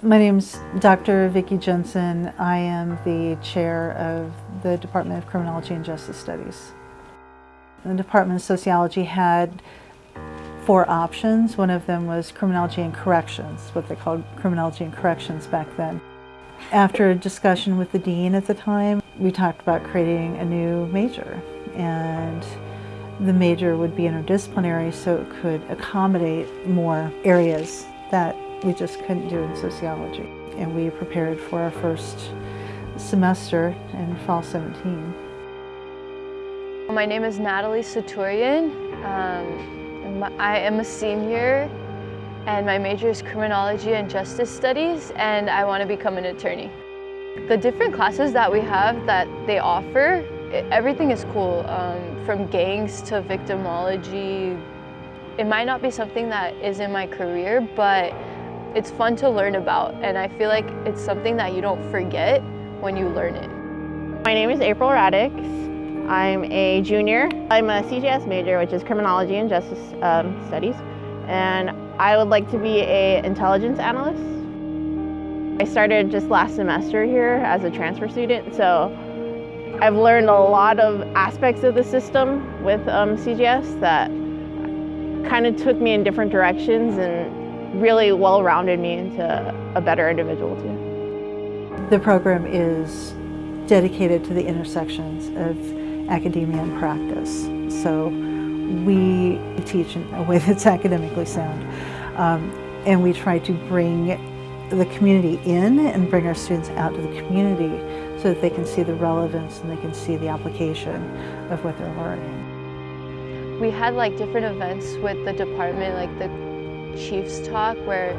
My name's Dr. Vicki Jensen. I am the chair of the Department of Criminology and Justice Studies. The Department of Sociology had four options. One of them was criminology and corrections, what they called criminology and corrections back then. After a discussion with the dean at the time, we talked about creating a new major and the major would be interdisciplinary so it could accommodate more areas that we just couldn't do in sociology. And we prepared for our first semester in fall 17. My name is Natalie Saturian. Um, I am a senior and my major is criminology and justice studies and I want to become an attorney. The different classes that we have that they offer, everything is cool. Um, from gangs to victimology. It might not be something that is in my career, but it's fun to learn about and I feel like it's something that you don't forget when you learn it. My name is April Radix. I'm a junior. I'm a CJS major, which is Criminology and Justice um, Studies, and I would like to be a intelligence analyst. I started just last semester here as a transfer student, so I've learned a lot of aspects of the system with um, CJS that kind of took me in different directions and really well-rounded me into a better individual too. The program is dedicated to the intersections of academia and practice. So we teach in a way that's academically sound. Um, and we try to bring the community in and bring our students out to the community so that they can see the relevance and they can see the application of what they're learning. We had like different events with the department, like the Chiefs talk where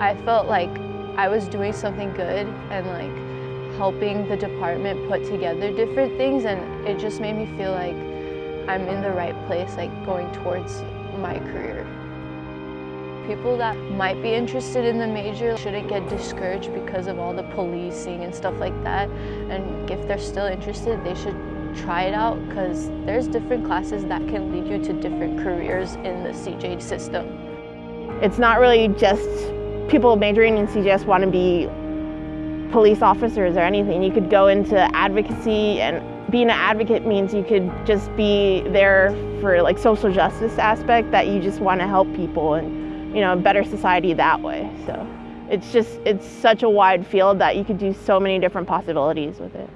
I felt like I was doing something good and like helping the department put together different things and it just made me feel like I'm in the right place, like going towards my career. People that might be interested in the major shouldn't get discouraged because of all the policing and stuff like that. And if they're still interested, they should try it out because there's different classes that can lead you to different careers in the CJ system. It's not really just people majoring in CJS want to be police officers or anything. You could go into advocacy and being an advocate means you could just be there for like social justice aspect that you just want to help people and you know a better society that way. So it's just it's such a wide field that you could do so many different possibilities with it.